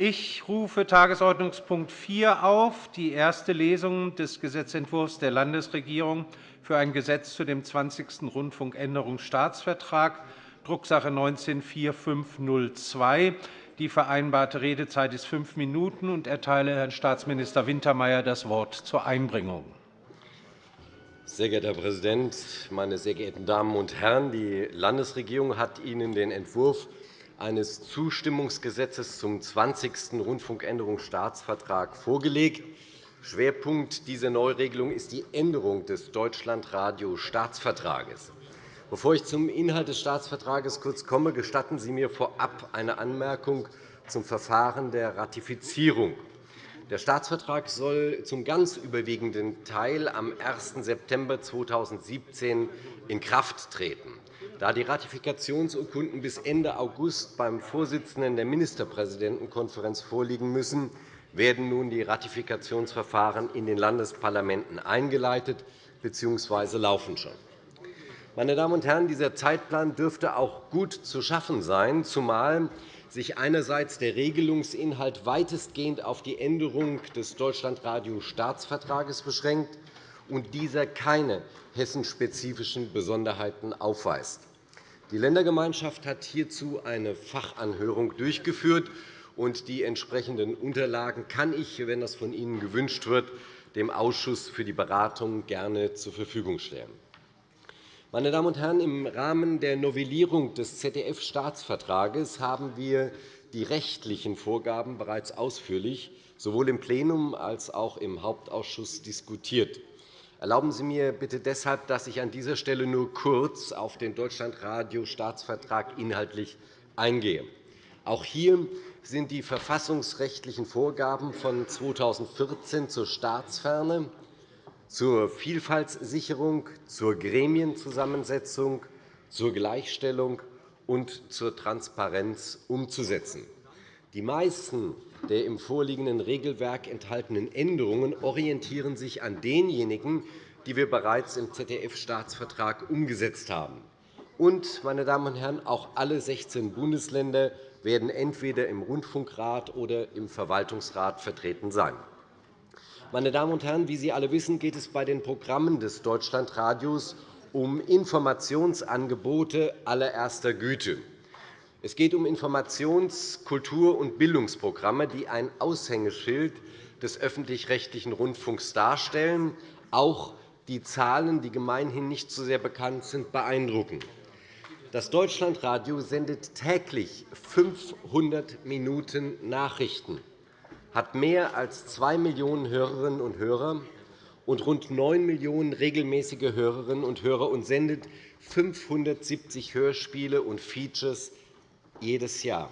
Ich rufe Tagesordnungspunkt 4 auf, die erste Lesung des Gesetzentwurfs der Landesregierung für ein Gesetz zu dem 20. Rundfunkänderungsstaatsvertrag, Drucksache 19-4502. Die vereinbarte Redezeit ist fünf Minuten. und erteile Herrn Staatsminister Wintermeyer das Wort zur Einbringung. Sehr geehrter Herr Präsident, meine sehr geehrten Damen und Herren! Die Landesregierung hat Ihnen den Entwurf eines Zustimmungsgesetzes zum 20. Rundfunkänderungsstaatsvertrag vorgelegt. Schwerpunkt dieser Neuregelung ist die Änderung des Deutschlandradio-Staatsvertrages. Bevor ich zum Inhalt des Staatsvertrages kurz komme, gestatten Sie mir vorab eine Anmerkung zum Verfahren der Ratifizierung. Der Staatsvertrag soll zum ganz überwiegenden Teil am 1. September 2017 in Kraft treten. Da die Ratifikationsurkunden bis Ende August beim Vorsitzenden der Ministerpräsidentenkonferenz vorliegen müssen, werden nun die Ratifikationsverfahren in den Landesparlamenten eingeleitet bzw. laufen schon. Meine Damen und Herren, dieser Zeitplan dürfte auch gut zu schaffen sein, zumal sich einerseits der Regelungsinhalt weitestgehend auf die Änderung des Deutschlandradio-Staatsvertrages beschränkt und dieser keine hessenspezifischen Besonderheiten aufweist. Die Ländergemeinschaft hat hierzu eine Fachanhörung durchgeführt. und Die entsprechenden Unterlagen kann ich, wenn das von Ihnen gewünscht wird, dem Ausschuss für die Beratung gerne zur Verfügung stellen. Meine Damen und Herren, im Rahmen der Novellierung des ZDF-Staatsvertrages haben wir die rechtlichen Vorgaben bereits ausführlich sowohl im Plenum als auch im Hauptausschuss diskutiert. Erlauben Sie mir bitte deshalb, dass ich an dieser Stelle nur kurz auf den Deutschlandradio-Staatsvertrag inhaltlich eingehe. Auch hier sind die verfassungsrechtlichen Vorgaben von 2014 zur Staatsferne, zur Vielfaltssicherung, zur Gremienzusammensetzung, zur Gleichstellung und zur Transparenz umzusetzen. Die meisten der im vorliegenden Regelwerk enthaltenen Änderungen orientieren sich an denjenigen, die wir bereits im ZDF-Staatsvertrag umgesetzt haben. Und, meine Damen und Herren, auch alle 16 Bundesländer werden entweder im Rundfunkrat oder im Verwaltungsrat vertreten sein. Meine Damen und Herren, wie Sie alle wissen, geht es bei den Programmen des Deutschlandradios um Informationsangebote allererster Güte. Es geht um Informations-, Kultur- und Bildungsprogramme, die ein Aushängeschild des öffentlich-rechtlichen Rundfunks darstellen. Auch die Zahlen, die gemeinhin nicht so sehr bekannt sind, beeindrucken. Das Deutschlandradio sendet täglich 500 Minuten Nachrichten, hat mehr als 2 Millionen Hörerinnen und Hörer und rund 9 Millionen regelmäßige Hörerinnen und Hörer und sendet 570 Hörspiele und Features jedes Jahr.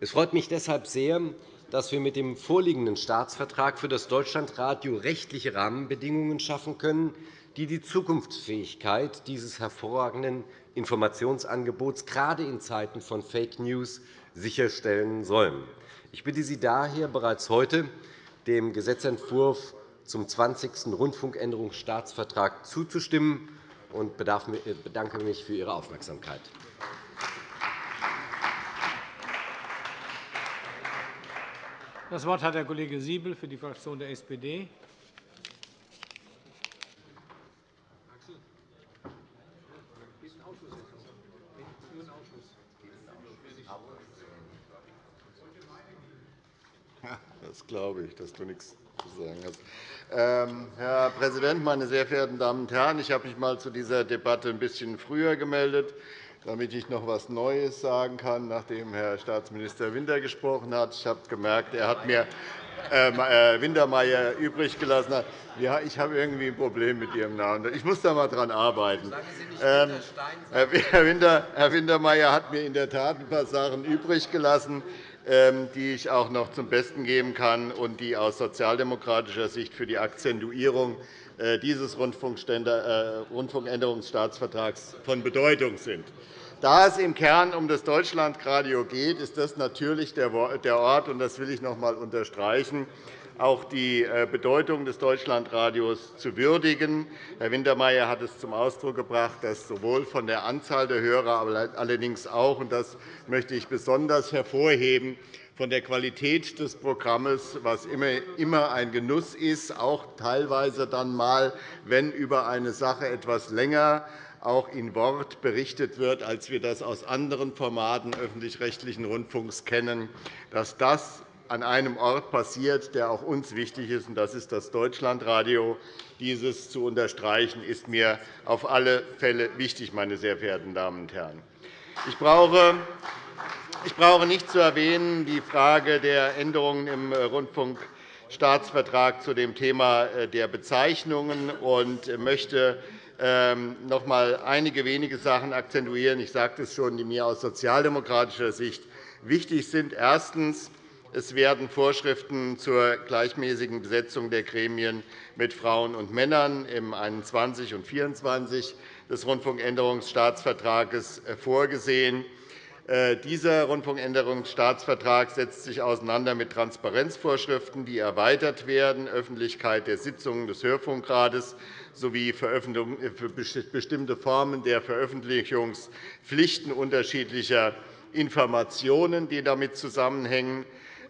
Es freut mich deshalb sehr, dass wir mit dem vorliegenden Staatsvertrag für das Deutschlandradio rechtliche Rahmenbedingungen schaffen können, die die Zukunftsfähigkeit dieses hervorragenden Informationsangebots gerade in Zeiten von Fake News sicherstellen sollen. Ich bitte Sie daher bereits heute, dem Gesetzentwurf zum 20. Rundfunkänderungsstaatsvertrag zuzustimmen und bedanke mich für Ihre Aufmerksamkeit. Das Wort hat der Kollege Siebel für die Fraktion der SPD. Das glaube ich, dass du nichts zu sagen hast. Ähm, Herr Präsident, meine sehr verehrten Damen und Herren! Ich habe mich einmal zu dieser Debatte ein bisschen früher gemeldet damit ich noch etwas Neues sagen kann, nachdem Herr Staatsminister Winter gesprochen hat. Ich habe gemerkt, er hat mir ähm, äh, Wintermeyer übrig gelassen. Ja, ich habe irgendwie ein Problem mit Ihrem Namen. Ich muss da einmal dran arbeiten. Ähm, Herr, Winter, Herr Wintermeyer hat mir in der Tat ein paar Sachen übrig gelassen, die ich auch noch zum Besten geben kann und die aus sozialdemokratischer Sicht für die Akzentuierung äh, dieses äh, Rundfunkänderungsstaatsvertrags von Bedeutung sind. Da es im Kern um das Deutschlandradio geht, ist das natürlich der Ort, und das will ich noch einmal unterstreichen, auch die äh, Bedeutung des Deutschlandradios zu würdigen. Herr Wintermeyer hat es zum Ausdruck gebracht, dass sowohl von der Anzahl der Hörer, aber allerdings auch, und das möchte ich besonders hervorheben, von der Qualität des Programms, was immer ein Genuss ist, auch teilweise dann mal, wenn über eine Sache etwas länger auch in Wort berichtet wird, als wir das aus anderen Formaten öffentlich-rechtlichen Rundfunks kennen, dass das an einem Ort passiert, der auch uns wichtig ist, und das ist das Deutschlandradio. Dieses zu unterstreichen, ist mir auf alle Fälle wichtig, meine sehr verehrten Damen und Herren. Ich brauche ich brauche nicht zu erwähnen die Frage der Änderungen im Rundfunkstaatsvertrag zu dem Thema der Bezeichnungen und möchte ähm, noch einmal einige wenige Sachen akzentuieren. Ich sagte es schon, die mir aus sozialdemokratischer Sicht wichtig sind. Erstens. Es werden Vorschriften zur gleichmäßigen Besetzung der Gremien mit Frauen und Männern im 21 und 24 des Rundfunkänderungsstaatsvertrags vorgesehen. Äh, dieser Rundfunkänderungsstaatsvertrag setzt sich auseinander mit Transparenzvorschriften, die erweitert werden, Öffentlichkeit der Sitzungen des Hörfunkrates sowie bestimmte Formen der Veröffentlichungspflichten unterschiedlicher Informationen, die damit zusammenhängen.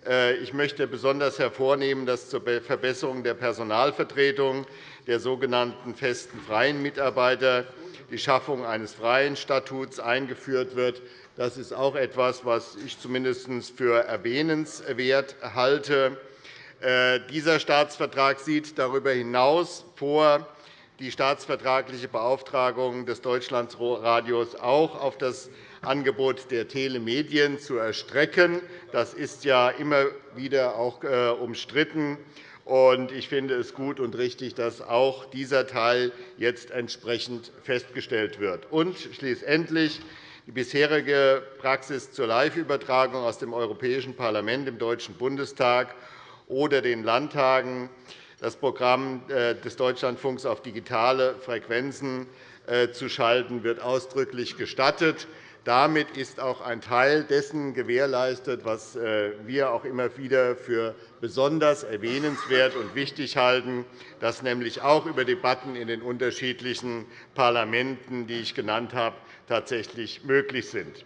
Äh, ich möchte besonders hervornehmen, dass zur Verbesserung der Personalvertretung der sogenannten festen freien Mitarbeiter die Schaffung eines freien Statuts eingeführt wird. Das ist auch etwas, was ich zumindest für erwähnenswert halte. Äh, dieser Staatsvertrag sieht darüber hinaus vor, die staatsvertragliche Beauftragung des Deutschlandradios auch auf das Angebot der Telemedien zu erstrecken. Das ist ja immer wieder auch äh, umstritten. Ich finde es gut und richtig, dass auch dieser Teil jetzt entsprechend festgestellt wird. Und schließlich die bisherige Praxis zur Live-Übertragung aus dem Europäischen Parlament, im Deutschen Bundestag oder den Landtagen, das Programm äh, des Deutschlandfunks auf digitale Frequenzen äh, zu schalten, wird ausdrücklich gestattet. Damit ist auch ein Teil dessen gewährleistet, was äh, wir auch immer wieder für besonders erwähnenswert und wichtig halten, dass nämlich auch über Debatten in den unterschiedlichen Parlamenten, die ich genannt habe, tatsächlich möglich sind.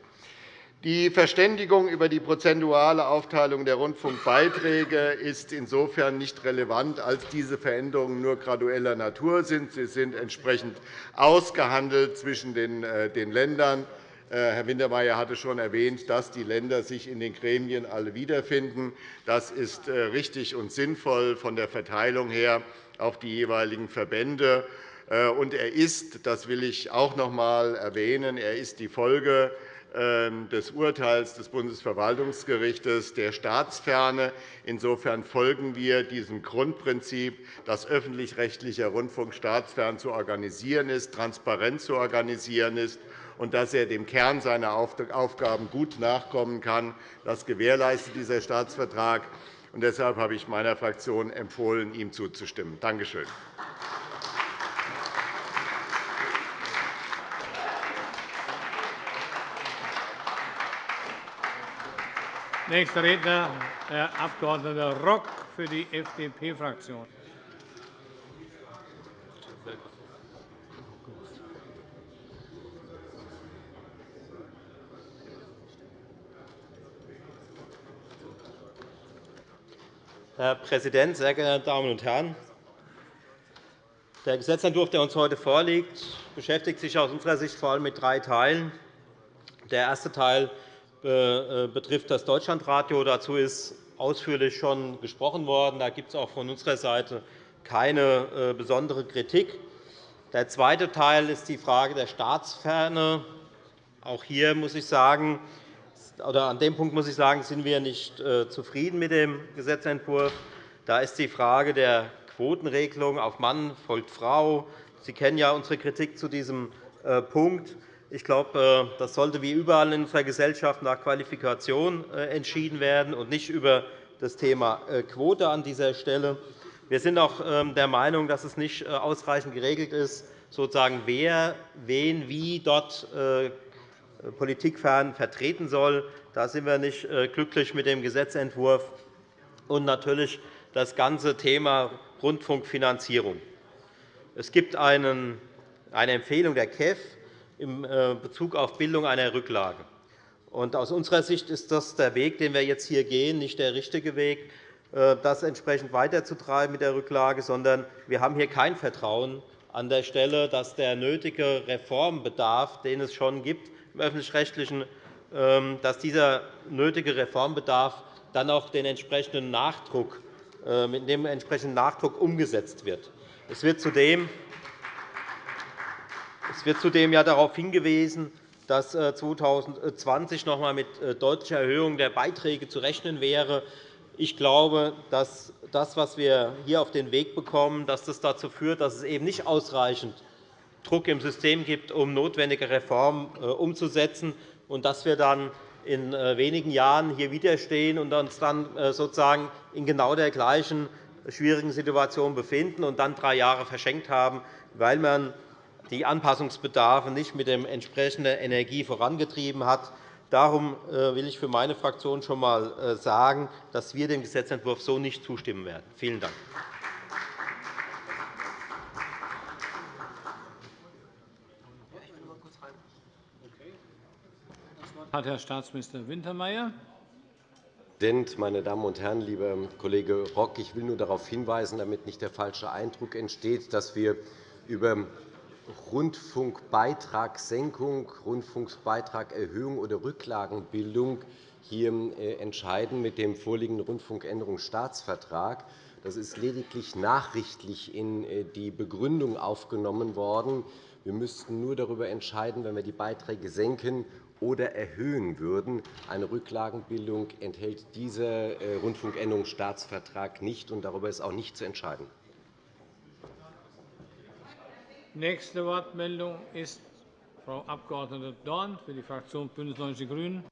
Die Verständigung über die prozentuale Aufteilung der Rundfunkbeiträge ist insofern nicht relevant, als diese Veränderungen nur gradueller Natur sind. Sie sind entsprechend ausgehandelt zwischen den äh, Ländern äh, Herr Wintermeyer hatte schon erwähnt, dass die Länder sich in den Gremien alle wiederfinden. Das ist äh, richtig und sinnvoll von der Verteilung her auf die jeweiligen Verbände. Äh, und er ist, das will ich auch noch einmal erwähnen, er ist die Folge ähm, des Urteils des Bundesverwaltungsgerichts der Staatsferne. Insofern folgen wir diesem Grundprinzip, dass öffentlich-rechtlicher Rundfunk staatsfern zu organisieren ist, transparent zu organisieren ist und dass er dem Kern seiner Aufgaben gut nachkommen kann. Das gewährleistet dieser Staatsvertrag. Und deshalb habe ich meiner Fraktion empfohlen, ihm zuzustimmen. Danke schön. Nächster Redner, Herr Abg. Rock für die FDP-Fraktion. Herr Präsident, sehr geehrte Damen und Herren! Der Gesetzentwurf, der uns heute vorliegt, beschäftigt sich aus unserer Sicht vor allem mit drei Teilen. Der erste Teil betrifft das Deutschlandradio. Dazu ist ausführlich schon gesprochen worden. Da gibt es auch von unserer Seite keine äh, besondere Kritik. Der zweite Teil ist die Frage der Staatsferne. Auch hier muss ich sagen, oder an dem Punkt muss ich sagen, sind wir nicht äh, zufrieden mit dem Gesetzentwurf. Da ist die Frage der Quotenregelung auf Mann folgt Frau. Sie kennen ja unsere Kritik zu diesem äh, Punkt. Ich glaube, äh, das sollte wie überall in unserer Gesellschaft nach Qualifikation entschieden werden und nicht über das Thema Quote an dieser Stelle. Wir sind auch ähm, der Meinung, dass es nicht ausreichend geregelt ist, sozusagen, wer wen wie dort politikfern vertreten soll. Da sind wir nicht äh, glücklich mit dem Gesetzentwurf. Und natürlich das ganze Thema Rundfunkfinanzierung. Es gibt eine Empfehlung der KEF in äh, Bezug auf Bildung einer Rücklage. Aus unserer Sicht ist das der Weg, den wir jetzt hier gehen, nicht der richtige Weg, äh, das entsprechend weiterzutreiben mit der Rücklage, sondern wir haben hier kein Vertrauen an der Stelle, dass der nötige Reformbedarf, den es schon gibt im öffentlich-rechtlichen, ähm, dass dieser nötige Reformbedarf dann auch den entsprechenden Nachdruck, äh, mit dem entsprechenden Nachdruck umgesetzt wird. Es wird zudem es wird zudem ja darauf hingewiesen, dass 2020 äh, noch einmal mit äh, deutlicher Erhöhung der Beiträge zu rechnen wäre. Ich glaube, dass das, was wir hier auf den Weg bekommen, dass das dazu führt, dass es eben nicht ausreichend Druck im System gibt, um notwendige Reformen äh, umzusetzen, und dass wir dann in wenigen Jahren hier widerstehen und uns dann sozusagen in genau der gleichen schwierigen Situation befinden und dann drei Jahre verschenkt haben, weil man die Anpassungsbedarfe nicht mit der entsprechenden Energie vorangetrieben hat. Darum äh, will ich für meine Fraktion schon einmal äh, sagen, dass wir dem Gesetzentwurf so nicht zustimmen werden. Vielen Dank. hat Herr Staatsminister Wintermeyer. Meine Damen und Herren, lieber Kollege Rock! Ich will nur darauf hinweisen, damit nicht der falsche Eindruck entsteht, dass wir über Rundfunkbeitragssenkung, Rundfunkbeitragerhöhung oder Rücklagenbildung hier äh, entscheiden mit dem vorliegenden Rundfunkänderungsstaatsvertrag. Das ist lediglich nachrichtlich in äh, die Begründung aufgenommen worden. Wir müssten nur darüber entscheiden, wenn wir die Beiträge senken oder erhöhen würden. Eine Rücklagenbildung enthält dieser äh, Rundfunkänderungsstaatsvertrag nicht, und darüber ist auch nicht zu entscheiden. Nächste Wortmeldung ist Frau Abg. Dorn für die Fraktion BÜNDNIS 90 die GRÜNEN.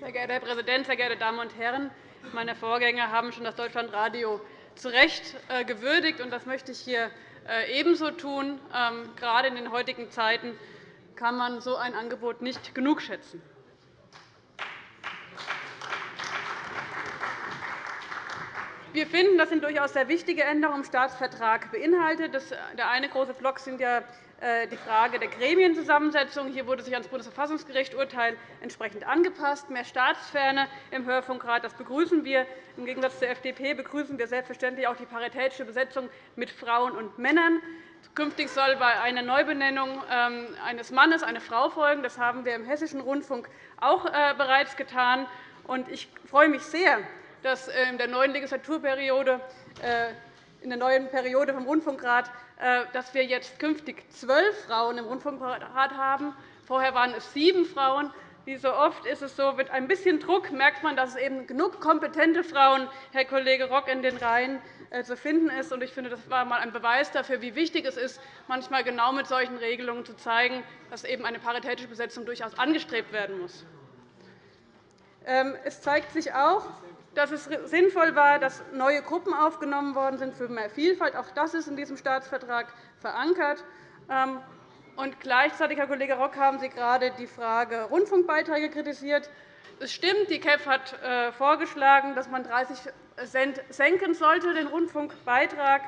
Sehr geehrter Herr Präsident, sehr geehrte Damen und Herren! Meine Vorgänger haben schon das Deutschlandradio zu Recht äh, gewürdigt, und das möchte ich hier äh, ebenso tun. Ähm, gerade in den heutigen Zeiten kann man so ein Angebot nicht genug schätzen. Wir finden, das sind durchaus sehr wichtige Änderungen im Staatsvertrag beinhaltet. Der eine große Block sind ja äh, die Frage der Gremienzusammensetzung. Hier wurde sich an das Bundesverfassungsgericht-Urteil entsprechend angepasst. Mehr Staatsferne im Hörfunkrat das begrüßen wir. Im Gegensatz zur FDP begrüßen wir selbstverständlich auch die paritätische Besetzung mit Frauen und Männern. Künftig soll bei einer Neubenennung ähm, eines Mannes eine Frau folgen. Das haben wir im Hessischen Rundfunk auch äh, bereits getan. Ich freue mich sehr, dass äh, in der neuen Legislaturperiode äh, in der neuen Periode vom Rundfunkrat, äh, dass wir jetzt künftig zwölf Frauen im Rundfunkrat haben. Vorher waren es sieben Frauen. Wie so oft ist es so, mit ein bisschen Druck merkt man, dass es eben genug kompetente Frauen, Herr Kollege Rock, in den Reihen zu finden ist. Ich finde, das war einmal ein Beweis dafür, wie wichtig es ist, manchmal genau mit solchen Regelungen zu zeigen, dass eben eine paritätische Besetzung durchaus angestrebt werden muss. Ähm, es zeigt sich auch, dass es sinnvoll war, dass neue Gruppen aufgenommen worden sind für mehr Vielfalt. Auch das ist in diesem Staatsvertrag verankert. Ähm, und gleichzeitig, Herr Kollege Rock, haben Sie gerade die Frage Rundfunkbeiträge kritisiert. Es stimmt, die KEF hat äh, vorgeschlagen, dass man 30 Cent senken sollte, den Rundfunkbeitrag.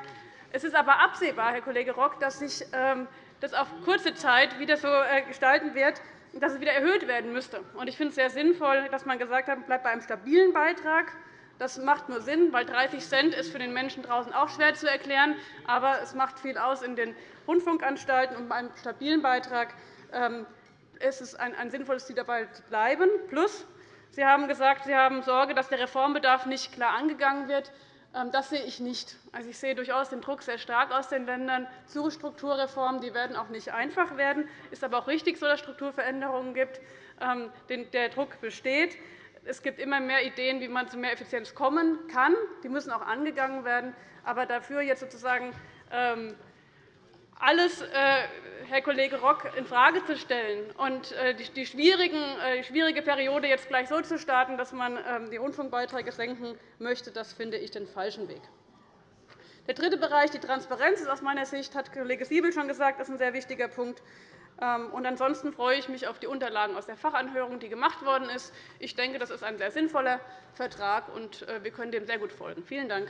Es ist aber absehbar, Herr Kollege Rock, dass sich ähm, das auf kurze Zeit wieder so äh, gestalten wird, dass es wieder erhöht werden müsste. Ich finde es sehr sinnvoll, dass man gesagt hat, bleibt bei einem stabilen Beitrag. Das macht nur Sinn, weil 30 Cent ist für den Menschen draußen auch schwer zu erklären. Aber es macht viel aus in den Rundfunkanstalten. Und bei einem stabilen Beitrag ähm, ist es ein sinnvolles Ziel, dabei zu bleiben. Plus, Sie haben gesagt, Sie haben Sorge, dass der Reformbedarf nicht klar angegangen wird. Ähm, das sehe ich nicht. Also, ich sehe durchaus den Druck sehr stark aus den Ländern zu Strukturreformen. Die werden auch nicht einfach werden. Es ist aber auch richtig so, dass es Strukturveränderungen gibt. Ähm, der Druck besteht. Es gibt immer mehr Ideen, wie man zu mehr Effizienz kommen kann. Die müssen auch angegangen werden. Aber dafür jetzt sozusagen ähm, alles, äh, Herr Kollege Rock, infrage zu stellen und äh, die äh, schwierige Periode jetzt gleich so zu starten, dass man ähm, die Rundfunkbeiträge senken möchte, das finde ich den falschen Weg. Der dritte Bereich, die Transparenz, ist aus meiner Sicht, hat Kollege Siebel schon gesagt, ist ein sehr wichtiger Punkt. Ähm, ansonsten freue ich mich auf die Unterlagen aus der Fachanhörung, die gemacht worden ist. Ich denke, das ist ein sehr sinnvoller Vertrag, und wir können dem sehr gut folgen. Vielen Dank.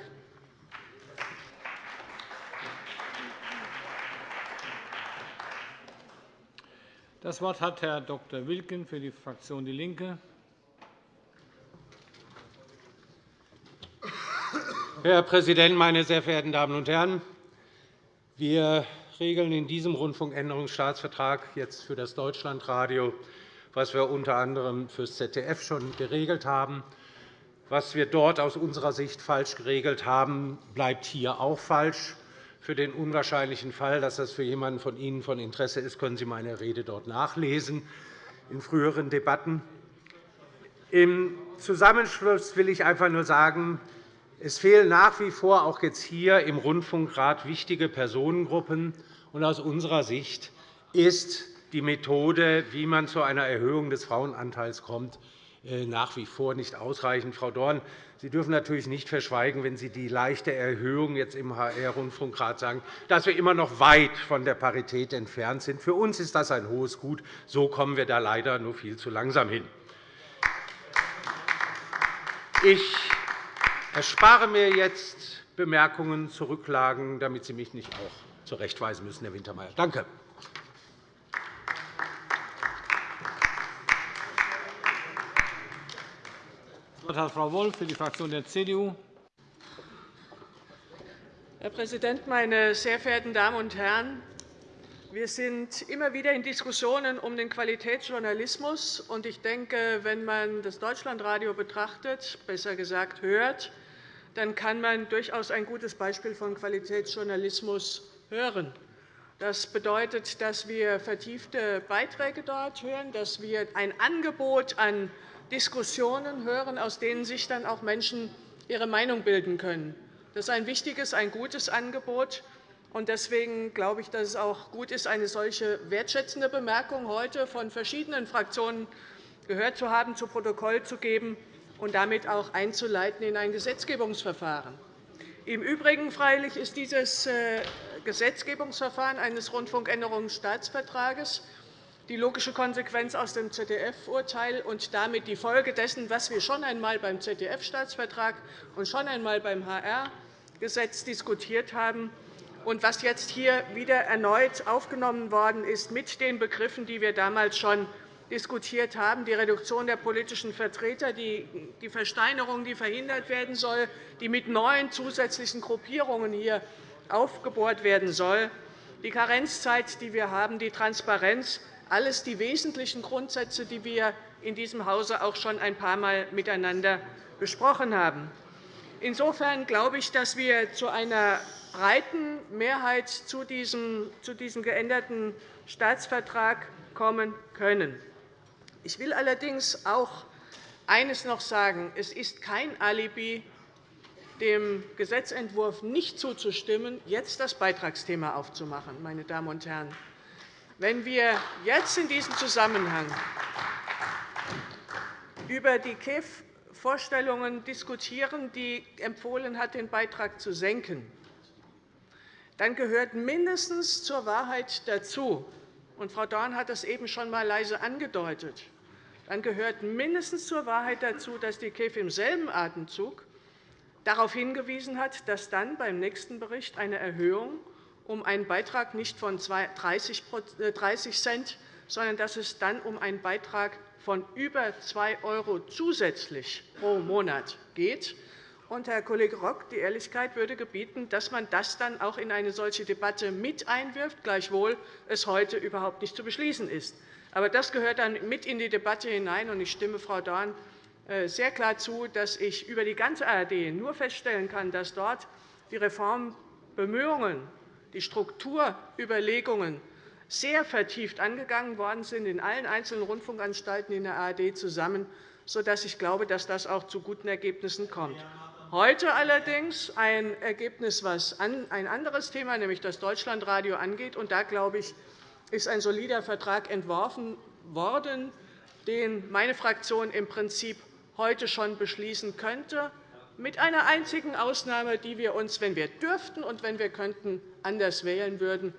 Das Wort hat Herr Dr. Wilken für die Fraktion DIE LINKE. Herr Präsident, meine sehr verehrten Damen und Herren! Wir regeln in diesem Rundfunkänderungsstaatsvertrag jetzt für das Deutschlandradio, was wir unter anderem für das ZDF schon geregelt haben. Was wir dort aus unserer Sicht falsch geregelt haben, bleibt hier auch falsch. Für den unwahrscheinlichen Fall, dass das für jemanden von Ihnen von Interesse ist, können Sie meine Rede dort nachlesen in früheren Debatten. Im Zusammenschluss will ich einfach nur sagen, es fehlen nach wie vor auch jetzt hier im Rundfunkrat wichtige Personengruppen. aus unserer Sicht ist die Methode, wie man zu einer Erhöhung des Frauenanteils kommt, nach wie vor nicht ausreichend. Frau Dorn, Sie dürfen natürlich nicht verschweigen, wenn Sie die leichte Erhöhung jetzt im HR-Rundfunkrat sagen, dass wir immer noch weit von der Parität entfernt sind. Für uns ist das ein hohes Gut. So kommen wir da leider nur viel zu langsam hin. Ich erspare mir jetzt Bemerkungen zu Rücklagen, damit Sie mich nicht auch zurechtweisen müssen, Herr Wintermeyer. Danke. Wort hat Frau Wolf für die Fraktion der CDU. Herr Präsident, meine sehr verehrten Damen und Herren! Wir sind immer wieder in Diskussionen um den Qualitätsjournalismus. Ich denke, wenn man das Deutschlandradio betrachtet, besser gesagt hört, dann kann man durchaus ein gutes Beispiel von Qualitätsjournalismus hören. Das bedeutet, dass wir vertiefte Beiträge dort hören, dass wir ein Angebot an Diskussionen hören, aus denen sich dann auch Menschen ihre Meinung bilden können. Das ist ein wichtiges, ein gutes Angebot. Deswegen glaube ich, dass es auch gut ist, eine solche wertschätzende Bemerkung heute von verschiedenen Fraktionen gehört zu haben, zu Protokoll zu geben und damit auch einzuleiten in ein Gesetzgebungsverfahren. Im Übrigen freilich ist dieses äh, Gesetzgebungsverfahren eines Rundfunkänderungsstaatsvertrages die logische Konsequenz aus dem ZDF-Urteil und damit die Folge dessen, was wir schon einmal beim ZDF-Staatsvertrag und schon einmal beim HR-Gesetz diskutiert haben und was jetzt hier wieder erneut aufgenommen worden ist mit den Begriffen, die wir damals schon diskutiert haben, die Reduktion der politischen Vertreter, die Versteinerung, die verhindert werden soll, die mit neuen zusätzlichen Gruppierungen hier aufgebohrt werden soll, die Karenzzeit, die wir haben, die Transparenz, alles die wesentlichen Grundsätze, die wir in diesem Hause auch schon ein paar Mal miteinander besprochen haben. Insofern glaube ich, dass wir zu einer breiten Mehrheit zu diesem, geänderten Staatsvertrag kommen können. Ich will allerdings auch eines noch sagen. Es ist kein Alibi, dem Gesetzentwurf nicht zuzustimmen, jetzt das Beitragsthema aufzumachen. Meine Damen und Herren. Wenn wir jetzt in diesem Zusammenhang über die KEF-Vorstellungen diskutieren, die empfohlen hat, den Beitrag zu senken, dann gehört mindestens zur Wahrheit dazu, und Frau Dorn hat das eben schon einmal leise angedeutet, dann gehört mindestens zur Wahrheit dazu, dass die KEF im selben Atemzug darauf hingewiesen hat, dass dann beim nächsten Bericht eine Erhöhung um einen Beitrag nicht von 30 äh, Cent, sondern dass es dann um einen Beitrag von über 2 € zusätzlich pro Monat geht. Und, Herr Kollege Rock, die Ehrlichkeit würde gebieten, dass man das dann auch in eine solche Debatte mit einwirft, gleichwohl es heute überhaupt nicht zu beschließen ist. Aber das gehört dann mit in die Debatte hinein. und Ich stimme Frau Dorn äh, sehr klar zu, dass ich über die ganze ARD nur feststellen kann, dass dort die Reformbemühungen die Strukturüberlegungen sehr vertieft angegangen worden sind in allen einzelnen Rundfunkanstalten in der ARD zusammen, sodass ich glaube, dass das auch zu guten Ergebnissen kommt. Heute allerdings ein Ergebnis, was ein anderes Thema, nämlich das Deutschlandradio, angeht. Und da, glaube ich, ist ein solider Vertrag entworfen worden, den meine Fraktion im Prinzip heute schon beschließen könnte mit einer einzigen Ausnahme, die wir uns, wenn wir dürften und wenn wir könnten, anders wählen würden.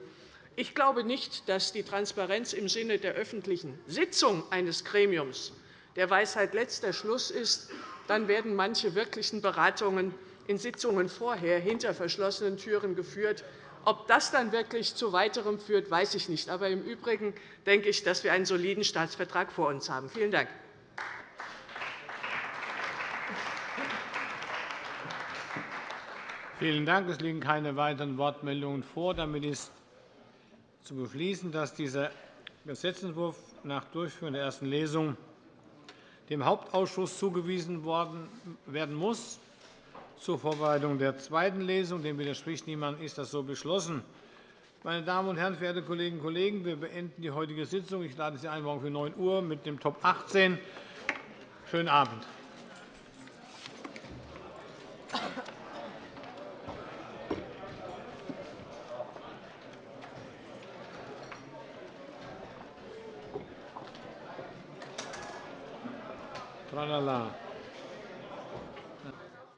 Ich glaube nicht, dass die Transparenz im Sinne der öffentlichen Sitzung eines Gremiums der Weisheit letzter Schluss ist. Dann werden manche wirklichen Beratungen in Sitzungen vorher hinter verschlossenen Türen geführt. Ob das dann wirklich zu weiterem führt, weiß ich nicht. Aber im Übrigen denke ich, dass wir einen soliden Staatsvertrag vor uns haben. Vielen Dank. Vielen Dank. Es liegen keine weiteren Wortmeldungen vor. Damit ist zu beschließen, dass dieser Gesetzentwurf nach Durchführung der ersten Lesung dem Hauptausschuss zugewiesen werden muss. Zur Vorbereitung der zweiten Lesung. Dem widerspricht niemand. Ist das so beschlossen? Meine Damen und Herren, verehrte Kolleginnen und Kollegen, wir beenden die heutige Sitzung. Ich lade Sie ein morgen für 9 Uhr mit dem Top 18. Schönen Abend.